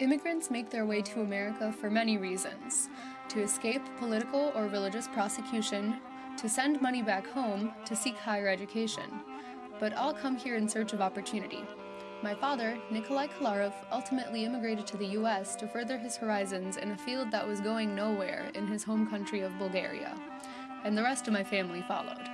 Immigrants make their way to America for many reasons to escape political or religious prosecution, to send money back home, to seek higher education. But all come here in search of opportunity. My father, Nikolai Kolarov, ultimately immigrated to the US to further his horizons in a field that was going nowhere in his home country of Bulgaria. And the rest of my family followed.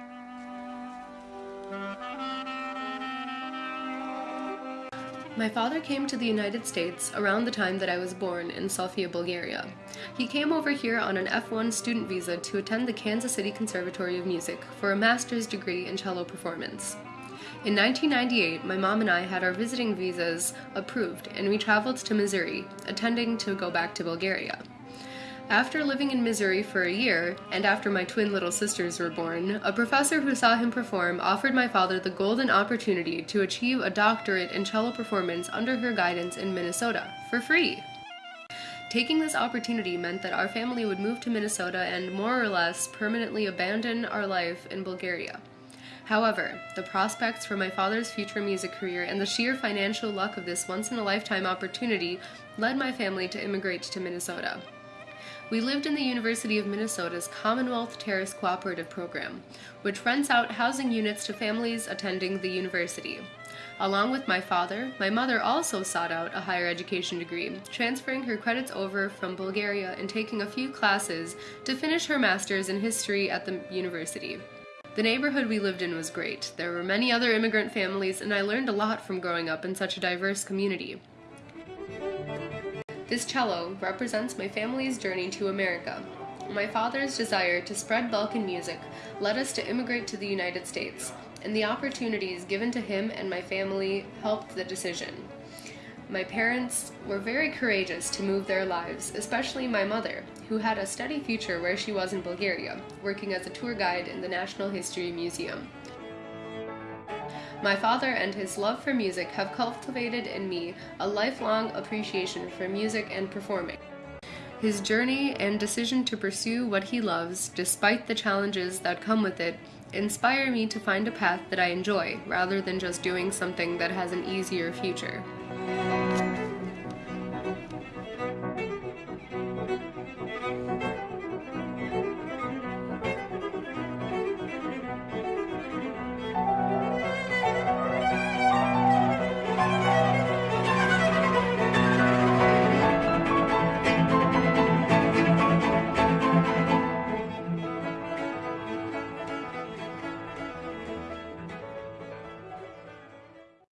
My father came to the United States around the time that I was born in Sofia, Bulgaria. He came over here on an F1 student visa to attend the Kansas City Conservatory of Music for a master's degree in cello performance. In 1998, my mom and I had our visiting visas approved and we traveled to Missouri, attending to go back to Bulgaria. After living in Missouri for a year, and after my twin little sisters were born, a professor who saw him perform offered my father the golden opportunity to achieve a doctorate in cello performance under her guidance in Minnesota, for free. Taking this opportunity meant that our family would move to Minnesota and more or less permanently abandon our life in Bulgaria. However, the prospects for my father's future music career and the sheer financial luck of this once in a lifetime opportunity led my family to immigrate to Minnesota. We lived in the University of Minnesota's Commonwealth Terrace Cooperative Program, which rents out housing units to families attending the university. Along with my father, my mother also sought out a higher education degree, transferring her credits over from Bulgaria and taking a few classes to finish her master's in history at the university. The neighborhood we lived in was great. There were many other immigrant families, and I learned a lot from growing up in such a diverse community. This cello represents my family's journey to America. My father's desire to spread Balkan music led us to immigrate to the United States, and the opportunities given to him and my family helped the decision. My parents were very courageous to move their lives, especially my mother, who had a steady future where she was in Bulgaria, working as a tour guide in the National History Museum. My father and his love for music have cultivated in me a lifelong appreciation for music and performing. His journey and decision to pursue what he loves, despite the challenges that come with it, inspire me to find a path that I enjoy rather than just doing something that has an easier future.